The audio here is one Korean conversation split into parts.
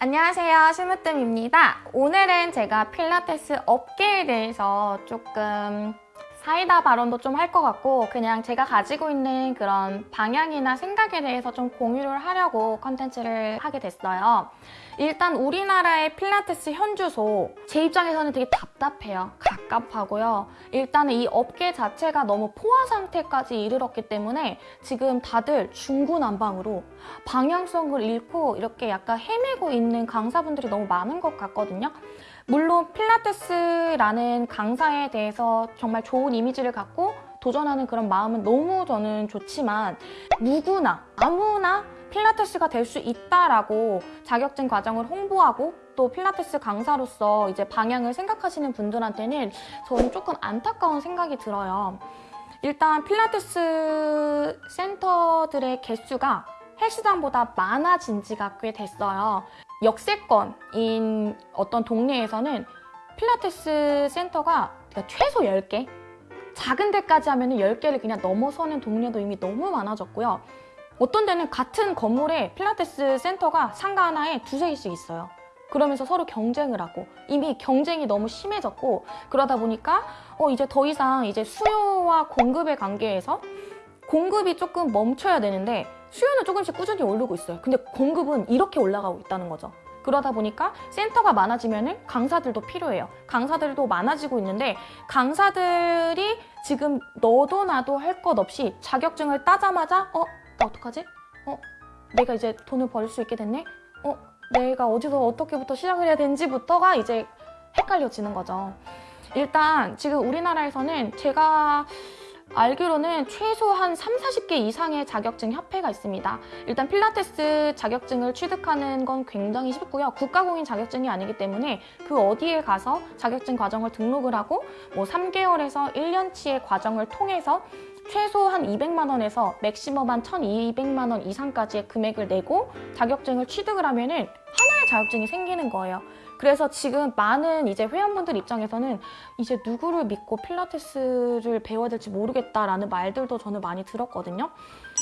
안녕하세요 심으뜸입니다. 오늘은 제가 필라테스 업계에 대해서 조금 사이다 발언도 좀 할 것 같고 그냥 제가 가지고 있는 그런 방향이나 생각에 대해서 좀 공유를 하려고 컨텐츠를 하게 됐어요. 일단 우리나라의 필라테스 현주소 제 입장에서는 되게 답답해요. 갑갑하고요. 일단은 이 업계 자체가 너무 포화 상태까지 이르렀기 때문에 지금 다들 중구난방으로 방향성을 잃고 이렇게 약간 헤매고 있는 강사분들이 너무 많은 것 같거든요 물론 필라테스라는 강사에 대해서 정말 좋은 이미지를 갖고 도전하는 그런 마음은 너무 저는 좋지만 누구나 아무나 필라테스가 될 수 있다라고 자격증 과정을 홍보하고 또 필라테스 강사로서 이제 방향을 생각하시는 분들한테는 저는 조금 안타까운 생각이 들어요. 일단 필라테스 센터들의 개수가 헬스장보다 많아진 지가 꽤 됐어요. 역세권인 어떤 동네에서는 필라테스 센터가 최소 10개? 작은 데까지 하면 10개를 그냥 넘어서는 동네도 이미 너무 많아졌고요. 어떤 데는 같은 건물에 필라테스 센터가 상가 하나에 두세 개씩 있어요. 그러면서 서로 경쟁을 하고 이미 경쟁이 너무 심해졌고 그러다 보니까 어 이제 더 이상 이제 수요와 공급의 관계에서 공급이 조금 멈춰야 되는데 수요는 조금씩 꾸준히 오르고 있어요. 근데 공급은 이렇게 올라가고 있다는 거죠. 그러다 보니까 센터가 많아지면 강사들도 필요해요. 강사들도 많아지고 있는데 강사들이 지금 너도 나도 할 것 없이 자격증을 따자마자 어? 나 어떡하지? 어? 내가 이제 돈을 벌 수 있게 됐네? 어? 내가 어디서 어떻게부터 시작을 해야 되는지부터가 이제 헷갈려지는 거죠. 일단 지금 우리나라에서는 제가 알기로는 최소 한 3, 40개 이상의 자격증 협회가 있습니다. 일단 필라테스 자격증을 취득하는 건 굉장히 쉽고요. 국가공인 자격증이 아니기 때문에 그 어디에 가서 자격증 과정을 등록을 하고 뭐 3개월에서 1년치의 과정을 통해서 최소 한 200만 원에서 맥시멈 한 1200만 원 이상까지의 금액을 내고 자격증을 취득을 하면 은 하나의 자격증이 생기는 거예요. 그래서 지금 많은 이제 회원분들 입장에서는 이제 누구를 믿고 필라테스를 배워야 될지 모르겠다라는 말들도 저는 많이 들었거든요.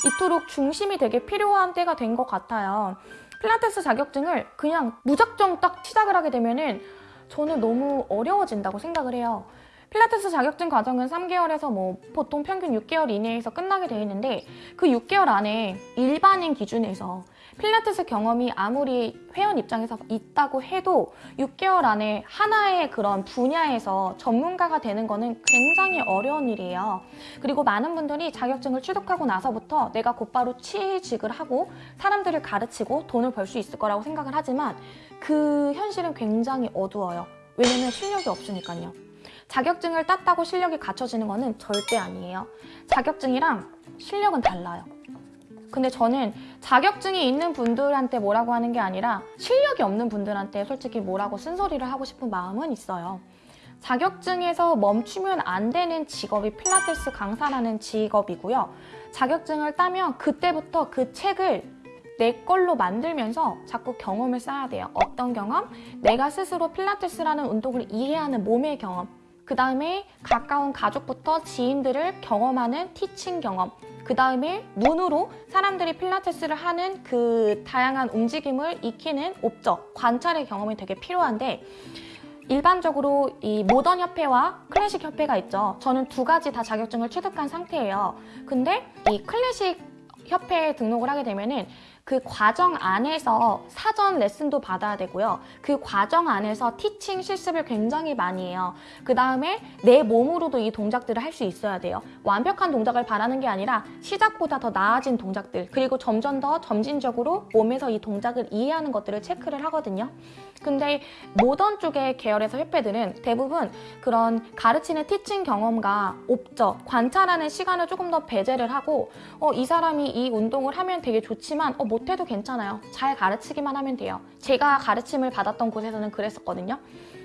이토록 중심이 되게 필요한 때가 된 것 같아요. 필라테스 자격증을 그냥 무작정 딱 시작을 하게 되면은 저는 너무 어려워진다고 생각을 해요. 필라테스 자격증 과정은 3개월에서 뭐 보통 평균 6개월 이내에서 끝나게 되어 있는데 그 6개월 안에 일반인 기준에서 필라테스 경험이 아무리 회원 입장에서 있다고 해도 6개월 안에 하나의 그런 분야에서 전문가가 되는 거는 굉장히 어려운 일이에요. 그리고 많은 분들이 자격증을 취득하고 나서부터 내가 곧바로 취직을 하고 사람들을 가르치고 돈을 벌 수 있을 거라고 생각을 하지만 그 현실은 굉장히 어두워요. 왜냐면 실력이 없으니까요. 자격증을 땄다고 실력이 갖춰지는 거는 절대 아니에요. 자격증이랑 실력은 달라요. 근데 저는 자격증이 있는 분들한테 뭐라고 하는 게 아니라 실력이 없는 분들한테 솔직히 뭐라고 쓴소리를 하고 싶은 마음은 있어요. 자격증에서 멈추면 안 되는 직업이 필라테스 강사라는 직업이고요. 자격증을 따면 그때부터 그 책을 내 걸로 만들면서 자꾸 경험을 쌓아야 돼요. 어떤 경험? 내가 스스로 필라테스라는 운동을 이해하는 몸의 경험. 그 다음에 가까운 가족부터 지인들을 경험하는 티칭 경험 그 다음에 눈으로 사람들이 필라테스를 하는 그 다양한 움직임을 익히는 옵적, 관찰의 경험이 되게 필요한데 일반적으로 이 모던 협회와 클래식 협회가 있죠. 저는 두 가지 다 자격증을 취득한 상태예요. 근데 이 클래식 협회에 등록을 하게 되면은 그 과정 안에서 사전 레슨도 받아야 되고요. 그 과정 안에서 티칭 실습을 굉장히 많이 해요. 그 다음에 내 몸으로도 이 동작들을 할 수 있어야 돼요. 완벽한 동작을 바라는 게 아니라 시작보다 더 나아진 동작들 그리고 점점 더 점진적으로 몸에서 이 동작을 이해하는 것들을 체크를 하거든요. 근데 모던 쪽의 계열에서 협회들은 대부분 그런 가르치는 티칭 경험과 옵적, 관찰하는 시간을 조금 더 배제를 하고 어, 이 사람이 이 운동을 하면 되게 좋지만 어, 못해도 괜찮아요. 잘 가르치기만 하면 돼요. 제가 가르침을 받았던 곳에서는 그랬었거든요.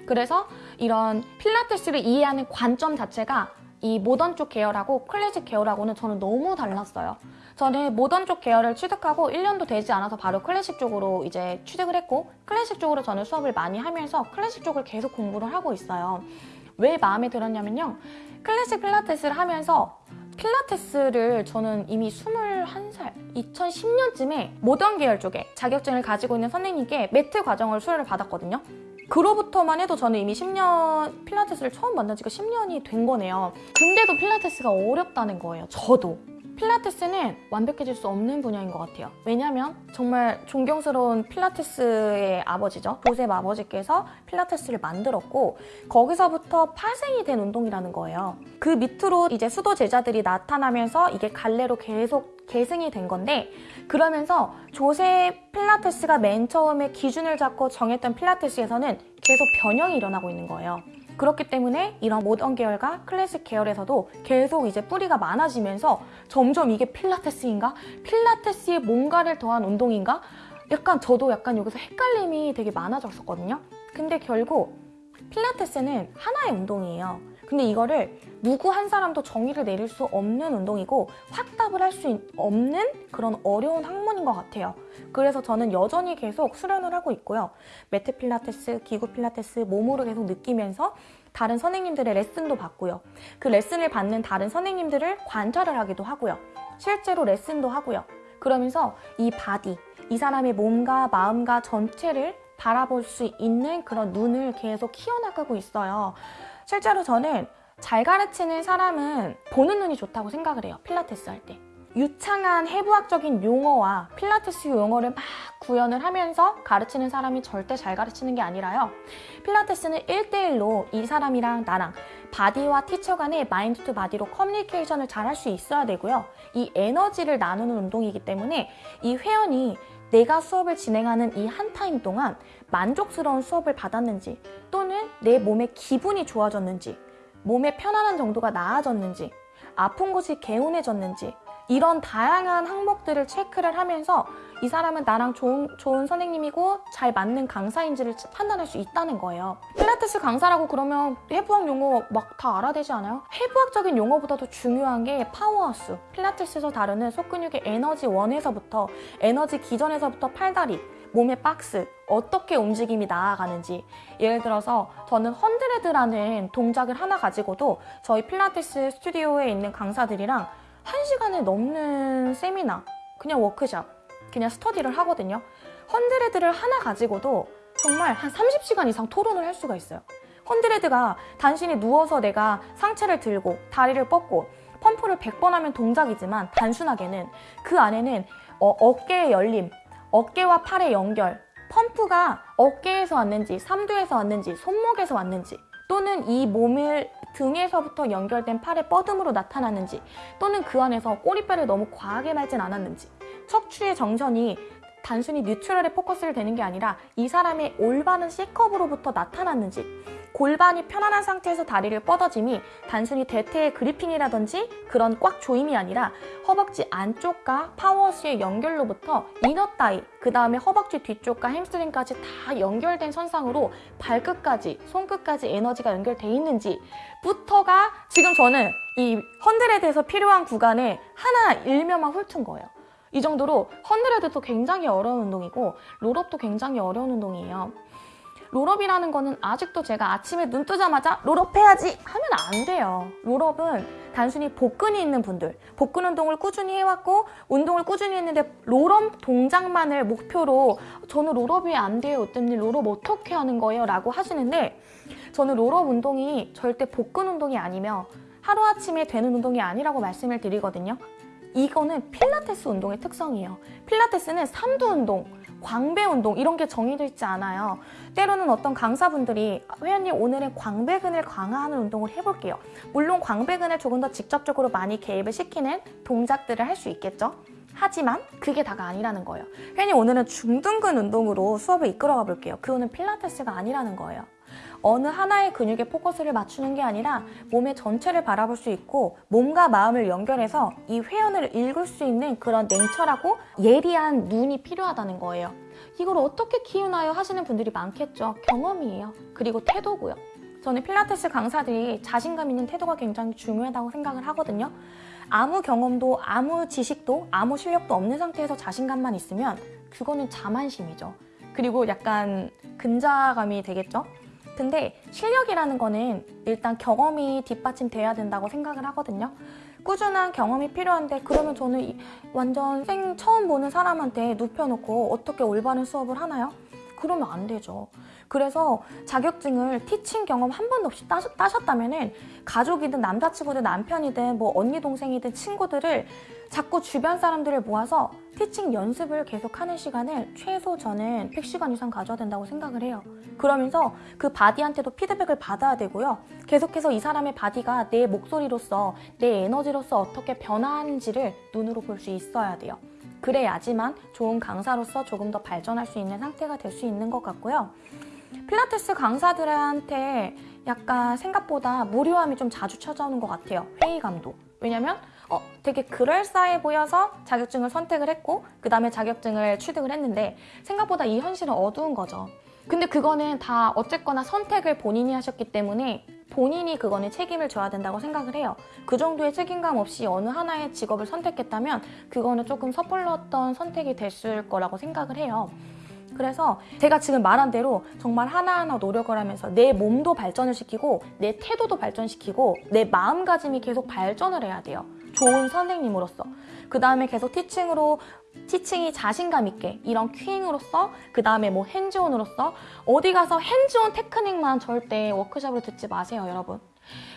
그래서 이런 필라테스를 이해하는 관점 자체가 이 모던 쪽 계열하고 클래식 계열하고는 저는 너무 달랐어요. 저는 모던 쪽 계열을 취득하고 1년도 되지 않아서 바로 클래식 쪽으로 이제 취득을 했고 클래식 쪽으로 저는 수업을 많이 하면서 클래식 쪽을 계속 공부를 하고 있어요. 왜 마음에 들었냐면요. 클래식 필라테스를 하면서 필라테스를 저는 이미 21살, 2010년쯤에 모던 계열 쪽에 자격증을 가지고 있는 선생님께 매트 과정을 수료를 받았거든요. 그로부터만 해도 저는 이미 10년 필라테스를 처음 만난 지가 10년이 된 거네요. 근데도 필라테스가 어렵다는 거예요. 저도. 필라테스는 완벽해질 수 없는 분야인 것 같아요. 왜냐하면 정말 존경스러운 필라테스의 아버지죠. 조셉 아버지께서 필라테스를 만들었고 거기서부터 파생이 된 운동이라는 거예요. 그 밑으로 이제 수도 제자들이 나타나면서 이게 갈래로 계속 계승이 된 건데 그러면서 조셉 필라테스가 맨 처음에 기준을 잡고 정했던 필라테스에서는 계속 변형이 일어나고 있는 거예요. 그렇기 때문에 이런 모던 계열과 클래식 계열에서도 계속 이제 뿌리가 많아지면서 점점 이게 필라테스인가? 필라테스에 뭔가를 더한 운동인가? 약간 저도 약간 여기서 헷갈림이 되게 많아졌었거든요. 근데 결국 필라테스는 하나의 운동이에요. 근데 이거를 누구 한 사람도 정의를 내릴 수 없는 운동이고 확답을 할 수 없는 그런 어려운 학문인 것 같아요. 그래서 저는 여전히 계속 수련을 하고 있고요. 매트 필라테스, 기구 필라테스 몸으로 계속 느끼면서 다른 선생님들의 레슨도 받고요. 그 레슨을 받는 다른 선생님들을 관찰을 하기도 하고요. 실제로 레슨도 하고요. 그러면서 이 body, 이 사람의 몸과 마음과 전체를 바라볼 수 있는 그런 눈을 계속 키워나가고 있어요. 실제로 저는 잘 가르치는 사람은 보는 눈이 좋다고 생각을 해요. 필라테스 할 때. 유창한 해부학적인 용어와 필라테스 용어를 막 구현을 하면서 가르치는 사람이 절대 잘 가르치는 게 아니라요. 필라테스는 1대1로 이 사람이랑 나랑 body와 teacher 간의 mind to body로 커뮤니케이션을 잘 할 수 있어야 되고요. 이 에너지를 나누는 운동이기 때문에 이 회원이 내가 수업을 진행하는 이 한 타임 동안 만족스러운 수업을 받았는지 또는 내 몸의 기분이 좋아졌는지 몸의 편안한 정도가 나아졌는지 아픈 곳이 개운해졌는지 이런 다양한 항목들을 체크를 하면서 이 사람은 나랑 좋은, 좋은 선생님이고 잘 맞는 강사인지를 판단할 수 있다는 거예요. 필라테스 강사라고 그러면 해부학 용어 막 다 알아야 되지 않아요? 해부학적인 용어보다도 중요한 게 powerhouse. 필라테스에서 다루는 속근육의 에너지 원에서부터 에너지 기전에서부터 팔다리, 몸의 박스, 어떻게 움직임이 나아가는지 예를 들어서 저는 hundred라는 동작을 하나 가지고도 저희 필라테스 스튜디오에 있는 강사들이랑 한 시간을 넘는 세미나, 그냥 워크샵, 그냥 스터디를 하거든요. 헌드레드를 하나 가지고도 정말 한 30시간 이상 토론을 할 수가 있어요. 헌드레드가 단순히 누워서 내가 상체를 들고 다리를 뻗고 펌프를 100번 하면 동작이지만 단순하게는 그 안에는 어, 어깨의 열림, 어깨와 팔의 연결, 펌프가 어깨에서 왔는지, 삼두에서 왔는지, 손목에서 왔는지 또는 이 몸을 등에서부터 연결된 팔의 뻗음으로 나타나는지 또는 그 안에서 꼬리뼈를 너무 과하게 말진 않았는지 척추의 정렬이 단순히 neutral에 포커스를 되는 게 아니라 이 사람의 올바른 C컵으로부터 나타났는지 골반이 편안한 상태에서 다리를 뻗어짐이 단순히 대퇴의 gripping이라든지 그런 꽉 조임이 아니라 허벅지 안쪽과 powerhouse의 연결로부터 inner thigh 그 다음에 허벅지 뒤쪽과 햄스트링까지 다 연결된 선상으로 발끝까지 손끝까지 에너지가 연결돼 있는지부터가 지금 저는 이 hundred에서 필요한 구간에 하나 일면만 훑은 거예요. 이 정도로 hundred도 굉장히 어려운 운동이고 roll up도 굉장히 어려운 운동이에요. roll up이라는 거는 아직도 제가 아침에 눈 뜨자마자 roll up 해야지 하면 안 돼요. roll up은 단순히 복근이 있는 분들, 복근 운동을 꾸준히 해왔고 운동을 꾸준히 했는데 roll up 동작만을 목표로 저는 roll up이 안 돼요. 어떤 roll up 어떻게 하는 거예요? 라고 하시는데 저는 roll up 운동이 절대 복근 운동이 아니며 하루아침에 되는 운동이 아니라고 말씀을 드리거든요. 이거는 필라테스 운동의 특성이에요. 필라테스는 삼두 운동, 광배 운동 이런 게 정해져 있지 않아요. 때로는 어떤 강사분들이 회원님 오늘은 광배근을 강화하는 운동을 해볼게요. 물론 광배근을 조금 더 직접적으로 많이 개입을 시키는 동작들을 할 수 있겠죠. 하지만 그게 다가 아니라는 거예요. 회원님 오늘은 중둔근 운동으로 수업을 이끌어가 볼게요. 그거는 필라테스가 아니라는 거예요. 어느 하나의 근육에 포커스를 맞추는 게 아니라 몸의 전체를 바라볼 수 있고 몸과 마음을 연결해서 이 회원을 읽을 수 있는 그런 냉철하고 예리한 눈이 필요하다는 거예요. 이걸 어떻게 키우나요? 하시는 분들이 많겠죠. 경험이에요. 그리고 태도고요. 저는 필라테스 강사들이 자신감 있는 태도가 굉장히 중요하다고 생각을 하거든요. 아무 경험도 아무 지식도 아무 실력도 없는 상태에서 자신감만 있으면 그거는 자만심이죠. 그리고 약간 근자감이 되겠죠. 근데 실력이라는 거는 일단 경험이 뒷받침돼야 된다고 생각을 하거든요. 꾸준한 경험이 필요한데 그러면 저는 이- 완전 생 처음 보는 사람한테 눕혀놓고 어떻게 올바른 수업을 하나요? 그러면 안 되죠. 그래서 자격증을 티칭 경험 한 번도 없이 따, 따셨다면 은 가족이든 남자친구든 남편이든 뭐 언니 동생이든 친구들을 자꾸 주변 사람들을 모아서 teaching 연습을 계속하는 시간을 최소 저는 100시간 이상 가져야 된다고 생각을 해요. 그러면서 그 body한테도 피드백을 받아야 되고요. 계속해서 이 사람의 body가 내 목소리로서 내 에너지로서 어떻게 변화하는지를 눈으로 볼 수 있어야 돼요. 그래야지만 좋은 강사로서 조금 더 발전할 수 있는 상태가 될 수 있는 것 같고요. 필라테스 강사들한테 약간 생각보다 무료함이 좀 자주 찾아오는 것 같아요. 회의감도. 왜냐면 어, 되게 그럴싸해 보여서 자격증을 선택을 했고 그 다음에 자격증을 취득을 했는데 생각보다 이 현실은 어두운 거죠. 근데 그거는 다 어쨌거나 선택을 본인이 하셨기 때문에 본인이 그거는 책임을 져야 된다고 생각을 해요. 그 정도의 책임감 없이 어느 하나의 직업을 선택했다면 그거는 조금 섣불렀던 선택이 됐을 거라고 생각을 해요. 그래서 제가 지금 말한 대로 정말 하나하나 노력을 하면서 내 몸도 발전을 시키고 내 태도도 발전시키고 내 마음가짐이 계속 발전을 해야 돼요. 좋은 선생님으로서. 그 다음에 계속 티칭으로 티칭이 자신감 있게 이런 큐잉으로서 그 다음에 뭐 핸즈온으로서 어디 가서 핸즈온 테크닉만 절대 워크숍으로 듣지 마세요 여러분.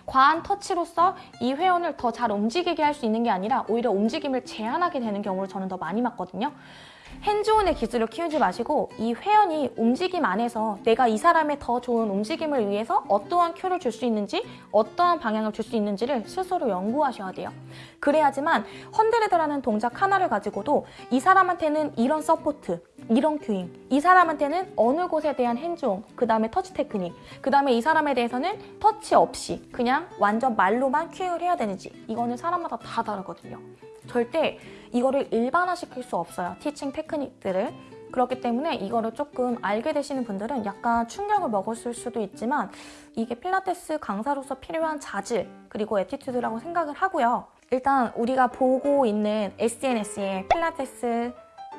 과한 터치로서 이 회원을 더 잘 움직이게 할 수 있는 게 아니라 오히려 움직임을 제한하게 되는 경우를 저는 더 많이 봤거든요 hands-on의 기술을 키우지 마시고 이 회원이 움직임 안에서 내가 이 사람의 더 좋은 움직임을 위해서 어떠한 cue를 줄 수 있는지 어떠한 방향을 줄 수 있는지를 스스로 연구하셔야 돼요. 그래야지만 hundred라는 동작 하나를 가지고도 이 사람한테는 이런 support, 이런 cueing, 이 사람한테는 어느 곳에 대한 hands-on, 그 다음에 터치 테크닉, 그 다음에 이 사람에 대해서는 터치 없이 그냥 완전 말로만 cueing을 해야 되는지 이거는 사람마다 다 다르거든요. 절대 이거를 일반화시킬 수 없어요. teaching 테크닉들을. 그렇기 때문에 이거를 조금 알게 되시는 분들은 약간 충격을 먹었을 수도 있지만 이게 필라테스 강사로서 필요한 자질 그리고 attitude라고 생각을 하고요. 일단 우리가 보고 있는 SNS에 필라테스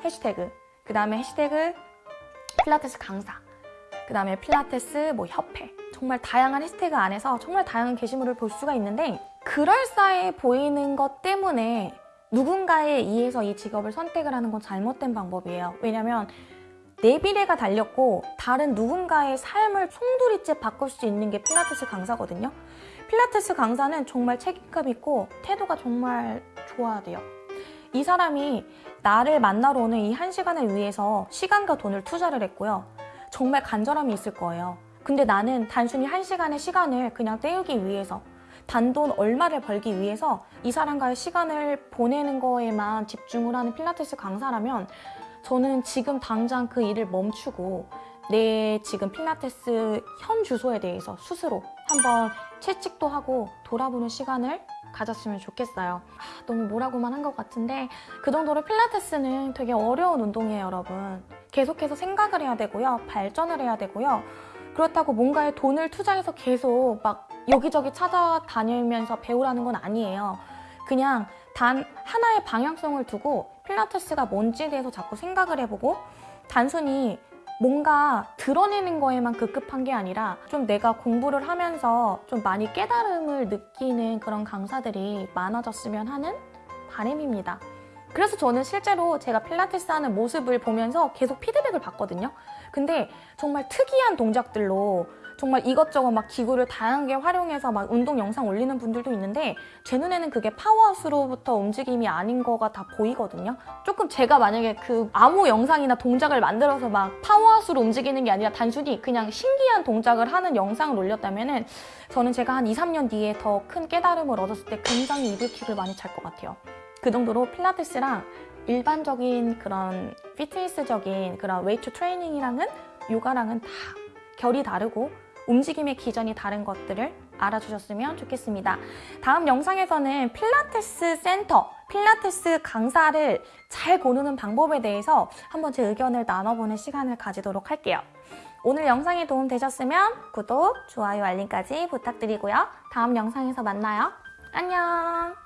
해시태그 그 다음에 해시태그 필라테스 강사 그 다음에 필라테스 뭐 협회 정말 다양한 해시태그 안에서 정말 다양한 게시물을 볼 수가 있는데 그럴싸해 보이는 것 때문에 누군가에 의해서 이 직업을 선택을 하는 건 잘못된 방법이에요. 왜냐면 내 미래가 달렸고 다른 누군가의 삶을 송두리째 바꿀 수 있는 게 필라테스 강사거든요. 필라테스 강사는 정말 책임감 있고 태도가 정말 좋아야 돼요. 이 사람이 나를 만나러 오는 이 한 시간을 위해서 시간과 돈을 투자를 했고요. 정말 간절함이 있을 거예요. 근데 나는 단순히 한 시간의 시간을 그냥 때우기 위해서 단돈 얼마를 벌기 위해서 이 사람과의 시간을 보내는 거에만 집중을 하는 필라테스 강사라면 저는 지금 당장 그 일을 멈추고 내 지금 필라테스 현 주소에 대해서 스스로 한번 채찍도 하고 돌아보는 시간을 가졌으면 좋겠어요. 아, 너무 뭐라고만 한 것 같은데 그 정도로 필라테스는 되게 어려운 운동이에요, 여러분. 계속해서 생각을 해야 되고요. 발전을 해야 되고요. 그렇다고 뭔가에 돈을 투자해서 계속 막 여기저기 찾아다니면서 배우라는 건 아니에요. 그냥 단 하나의 방향성을 두고 필라테스가 뭔지에 대해서 자꾸 생각을 해보고 단순히 뭔가 드러내는 거에만 급급한 게 아니라 좀 내가 공부를 하면서 좀 많이 깨달음을 느끼는 그런 강사들이 많아졌으면 하는 바람입니다. 그래서 저는 실제로 제가 필라테스 하는 모습을 보면서 계속 피드백을 받거든요. 근데 정말 특이한 동작들로 정말 이것저것 막 기구를 다양하게 활용해서 막 운동 영상 올리는 분들도 있는데 제 눈에는 그게 powerhouse로부터 움직임이 아닌 거가 다 보이거든요. 조금 제가 만약에 그 아무 영상이나 동작을 만들어서 막 powerhouse로 움직이는 게 아니라 단순히 그냥 신기한 동작을 하는 영상을 올렸다면 은 저는 제가 한 2, 3년 뒤에 더 큰 깨달음을 얻었을 때 굉장히 이불킥을 많이 찰 것 같아요. 그 정도로 필라테스랑 일반적인 그런 피트니스적인 그런 웨이트 트레이닝이랑은 요가랑은 다 결이 다르고 움직임의 기전이 다른 것들을 알아주셨으면 좋겠습니다. 다음 영상에서는 필라테스 센터, 필라테스 강사를 잘 고르는 방법에 대해서 한번 제 의견을 나눠보는 시간을 가지도록 할게요. 오늘 영상이 도움되셨으면 구독, 좋아요, 알림까지 부탁드리고요. 다음 영상에서 만나요. 안녕!